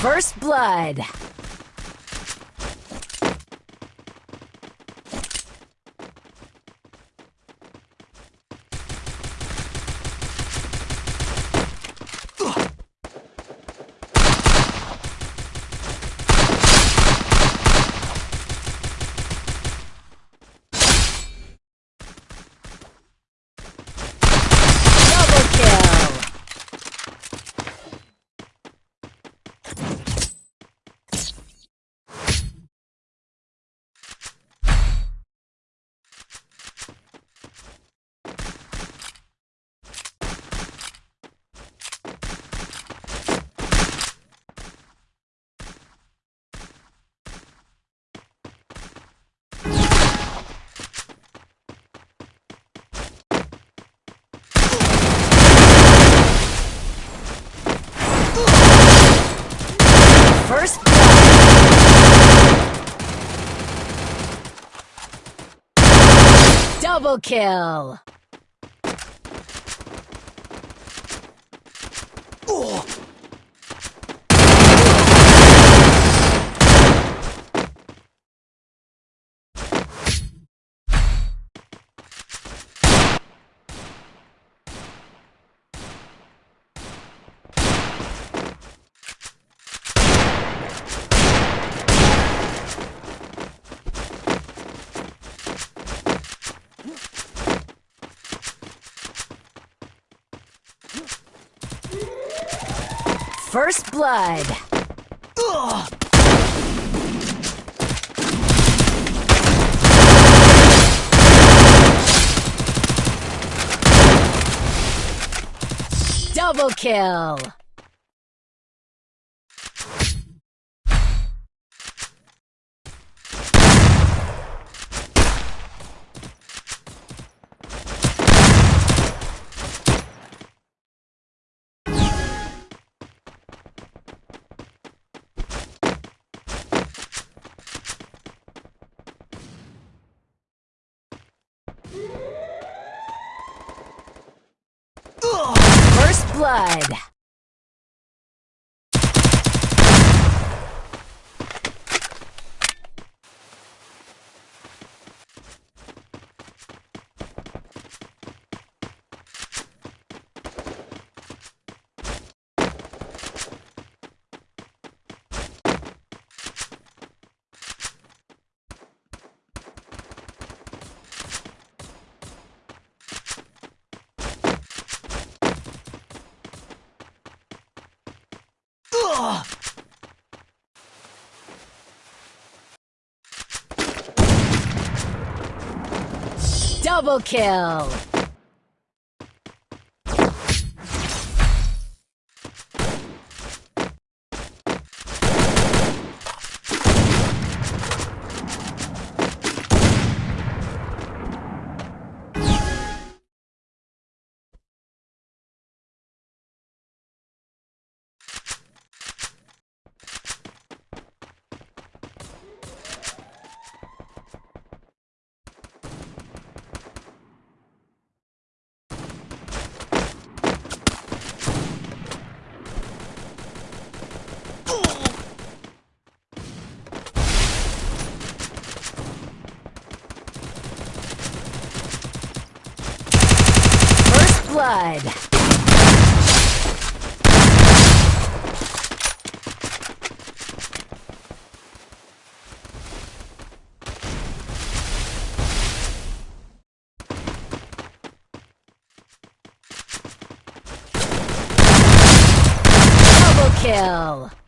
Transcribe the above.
First blood. Double kill. First blood. Double kill. First blood. Double kill. First Double kill. First blood. Double kill.